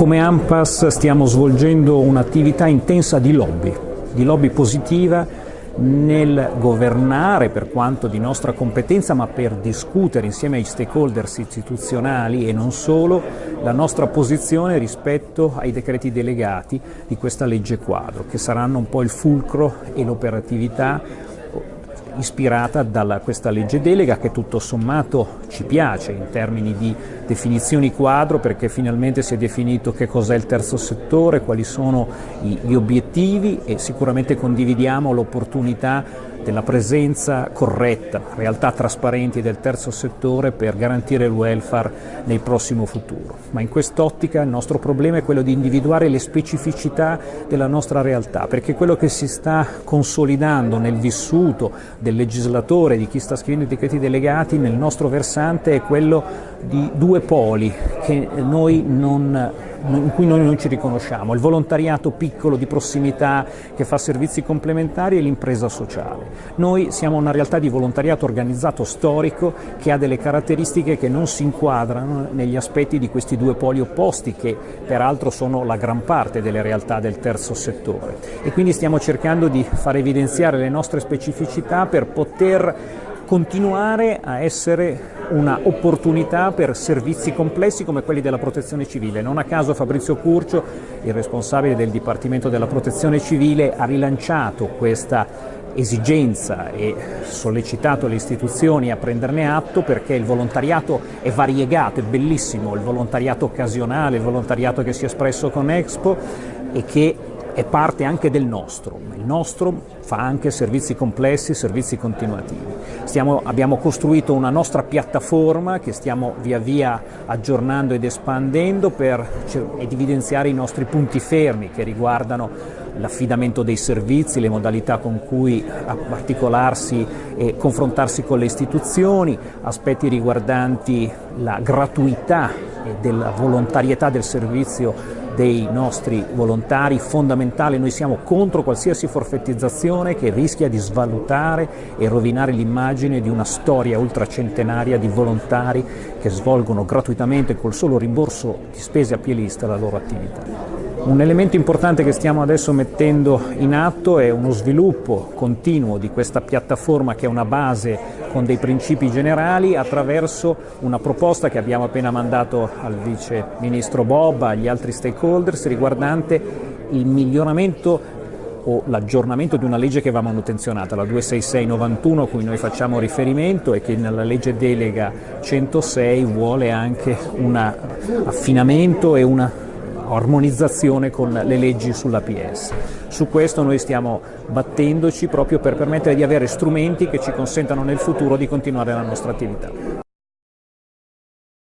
come AMPAS stiamo svolgendo un'attività intensa di lobby, di lobby positiva nel governare per quanto di nostra competenza, ma per discutere insieme ai stakeholders istituzionali e non solo la nostra posizione rispetto ai decreti delegati di questa legge quadro, che saranno un po' il fulcro e l'operatività ispirata da questa legge delega che tutto sommato ci piace in termini di definizioni quadro perché finalmente si è definito che cos'è il terzo settore, quali sono gli obiettivi e sicuramente condividiamo l'opportunità della presenza corretta, realtà trasparenti del terzo settore per garantire il welfare nel prossimo futuro. Ma in quest'ottica il nostro problema è quello di individuare le specificità della nostra realtà, perché quello che si sta consolidando nel vissuto del legislatore, di chi sta scrivendo i decreti delegati, nel nostro versante è quello di due poli non in cui noi non ci riconosciamo, il volontariato piccolo di prossimità che fa servizi complementari e l'impresa sociale. Noi siamo una realtà di volontariato organizzato storico che ha delle caratteristiche che non si inquadrano negli aspetti di questi due poli opposti che peraltro sono la gran parte delle realtà del terzo settore e quindi stiamo cercando di far evidenziare le nostre specificità per poter continuare a essere una opportunità per servizi complessi come quelli della protezione civile. Non a caso Fabrizio Curcio, il responsabile del Dipartimento della Protezione Civile, ha rilanciato questa esigenza e sollecitato le istituzioni a prenderne atto perché il volontariato è variegato, è bellissimo, il volontariato occasionale, il volontariato che si è espresso con Expo e che è parte anche del nostro. Il nostro fa anche servizi complessi, servizi continuativi. Stiamo, abbiamo costruito una nostra piattaforma che stiamo via via aggiornando ed espandendo per evidenziare i nostri punti fermi che riguardano l'affidamento dei servizi, le modalità con cui articolarsi e confrontarsi con le istituzioni, aspetti riguardanti la gratuità e della volontarietà del servizio dei nostri volontari fondamentale, noi siamo contro qualsiasi forfettizzazione che rischia di svalutare e rovinare l'immagine di una storia ultracentenaria di volontari che svolgono gratuitamente col solo rimborso di spese a pielista la loro attività. Un elemento importante che stiamo adesso mettendo in atto è uno sviluppo continuo di questa piattaforma che è una base con dei principi generali attraverso una proposta che abbiamo appena mandato al Vice Ministro Bob, agli altri stakeholders riguardante il miglioramento o l'aggiornamento di una legge che va manutenzionata, la 26691 a cui noi facciamo riferimento e che nella legge delega 106 vuole anche un affinamento e una armonizzazione con le leggi sull'APS. Su questo noi stiamo battendoci proprio per permettere di avere strumenti che ci consentano nel futuro di continuare la nostra attività.